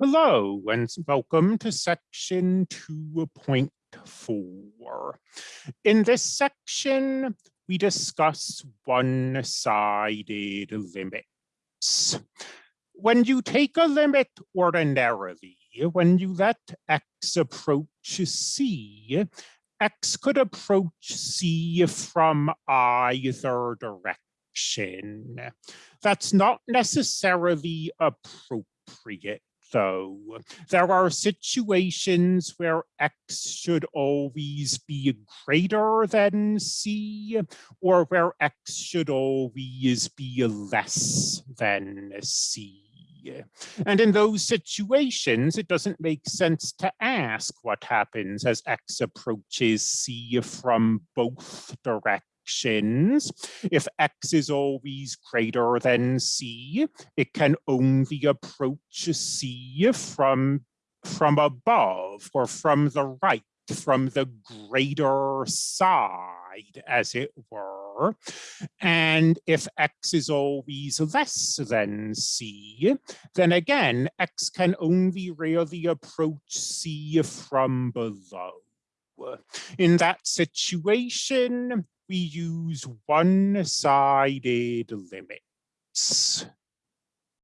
Hello and welcome to section 2.4. In this section, we discuss one-sided limits. When you take a limit ordinarily, when you let x approach c, x could approach c from either direction. That's not necessarily appropriate though. There are situations where x should always be greater than c, or where x should always be less than c. And in those situations, it doesn't make sense to ask what happens as x approaches c from both directions If x is always greater than c, it can only approach c from, from above or from the right, from the greater side, as it were. And if x is always less than c, then again, x can only really approach c from below. In that situation, we use one-sided limits.